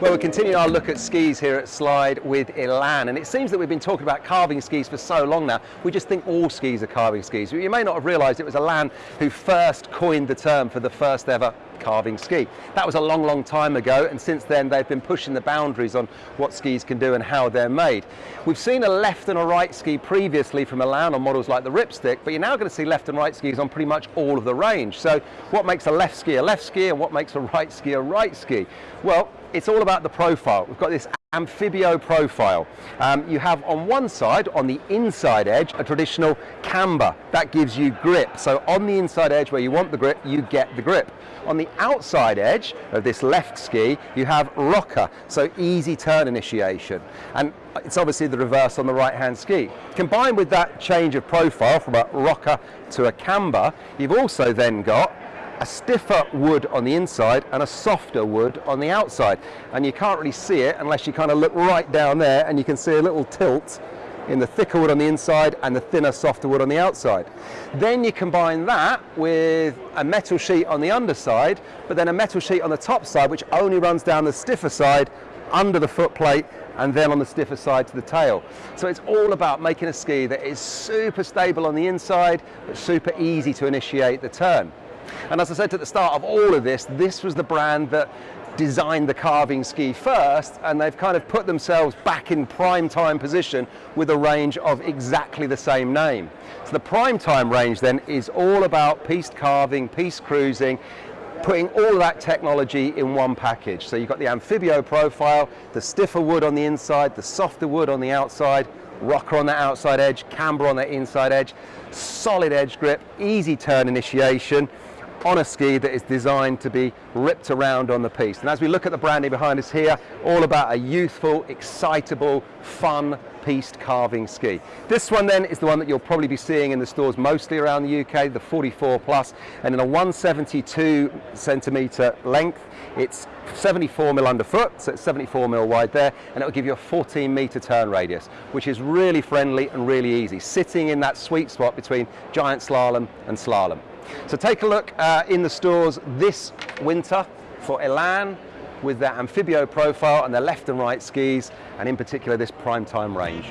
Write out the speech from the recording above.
Well, we're continuing our look at skis here at Slide with Elan, and it seems that we've been talking about carving skis for so long now, we just think all skis are carving skis. You may not have realised it was Elan who first coined the term for the first ever carving ski. That was a long, long time ago, and since then they've been pushing the boundaries on what skis can do and how they're made. We've seen a left and a right ski previously from Elan on models like the Ripstick, but you're now going to see left and right skis on pretty much all of the range. So what makes a left ski a left ski and what makes a right ski a right ski? Well, it's all about the profile. We've got this amphibio profile. Um, you have on one side, on the inside edge, a traditional camber. That gives you grip. So on the inside edge where you want the grip, you get the grip. On the outside edge of this left ski, you have rocker, so easy turn initiation. And it's obviously the reverse on the right-hand ski. Combined with that change of profile from a rocker to a camber, you've also then got a stiffer wood on the inside and a softer wood on the outside. And you can't really see it unless you kind of look right down there and you can see a little tilt in the thicker wood on the inside and the thinner, softer wood on the outside. Then you combine that with a metal sheet on the underside, but then a metal sheet on the top side, which only runs down the stiffer side under the foot plate and then on the stiffer side to the tail. So it's all about making a ski that is super stable on the inside, but super easy to initiate the turn. And as I said at the start of all of this, this was the brand that designed the carving ski first and they've kind of put themselves back in prime time position with a range of exactly the same name. So the prime time range then is all about piste carving, piste cruising, putting all that technology in one package. So you've got the amphibio profile, the stiffer wood on the inside, the softer wood on the outside, rocker on that outside edge, camber on that inside edge, solid edge grip, easy turn initiation, on a ski that is designed to be ripped around on the piste. And as we look at the branding behind us here, all about a youthful, excitable, fun piste carving ski. This one then is the one that you'll probably be seeing in the stores mostly around the UK, the 44 plus, and in a 172 centimetre length, it's 74 mil underfoot, so it's 74 mil wide there, and it'll give you a 14 metre turn radius, which is really friendly and really easy, sitting in that sweet spot between giant slalom and slalom. So take a look uh, in the stores this winter for Elan with their amphibio profile and their left and right skis, and in particular this prime time range.